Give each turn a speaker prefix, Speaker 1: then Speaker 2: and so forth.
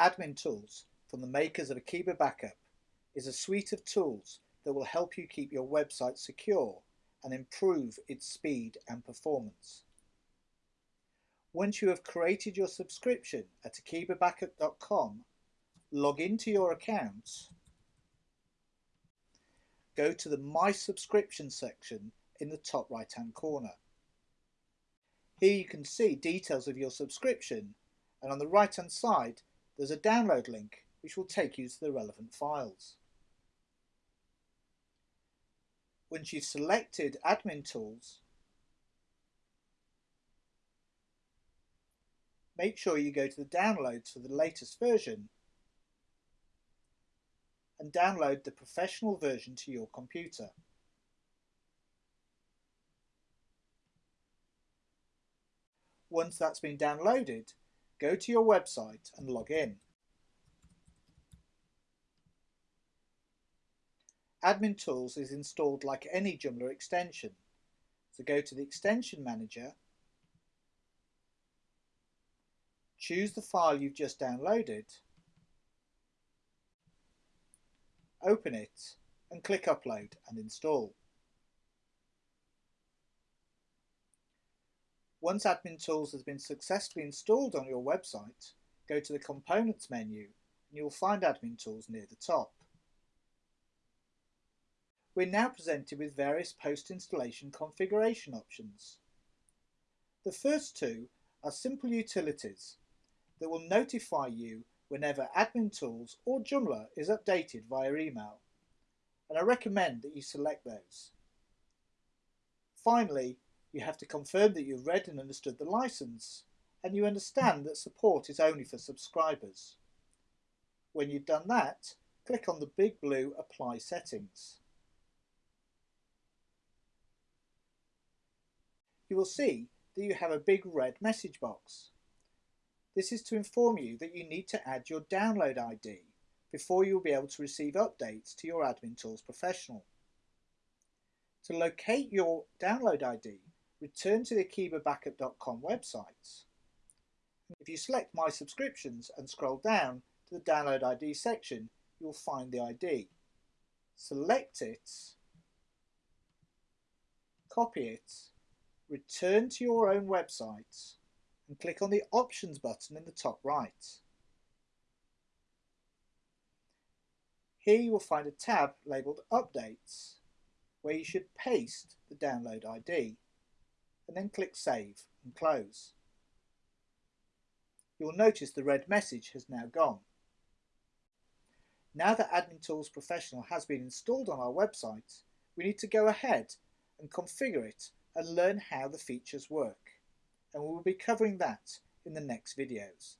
Speaker 1: Admin Tools from the makers of Akeeba Backup is a suite of tools that will help you keep your website secure and improve its speed and performance. Once you have created your subscription at akeebabackup.com, log into your account, go to the My Subscription section in the top right hand corner. Here you can see details of your subscription and on the right hand side there's a download link which will take you to the relevant files. Once you've selected admin tools, make sure you go to the downloads for the latest version and download the professional version to your computer. Once that's been downloaded, go to your website and log in. Admin Tools is installed like any Joomla extension. So go to the Extension Manager, choose the file you've just downloaded, open it and click Upload and install. Once Admin Tools has been successfully installed on your website, go to the Components menu and you'll find Admin Tools near the top. We're now presented with various post-installation configuration options. The first two are simple utilities that will notify you whenever Admin Tools or Joomla is updated via email, and I recommend that you select those. Finally, you have to confirm that you've read and understood the license and you understand that support is only for subscribers. When you've done that, click on the big blue Apply Settings. You will see that you have a big red message box. This is to inform you that you need to add your download ID before you will be able to receive updates to your Admin Tools Professional. To locate your download ID, return to the akeebabackup.com website. If you select My Subscriptions and scroll down to the Download ID section, you will find the ID. Select it, copy it, return to your own website and click on the Options button in the top right. Here you will find a tab labelled Updates where you should paste the download ID and then click Save and Close. You will notice the red message has now gone. Now that Admin Tools Professional has been installed on our website, we need to go ahead and configure it and learn how the features work. And we will be covering that in the next videos.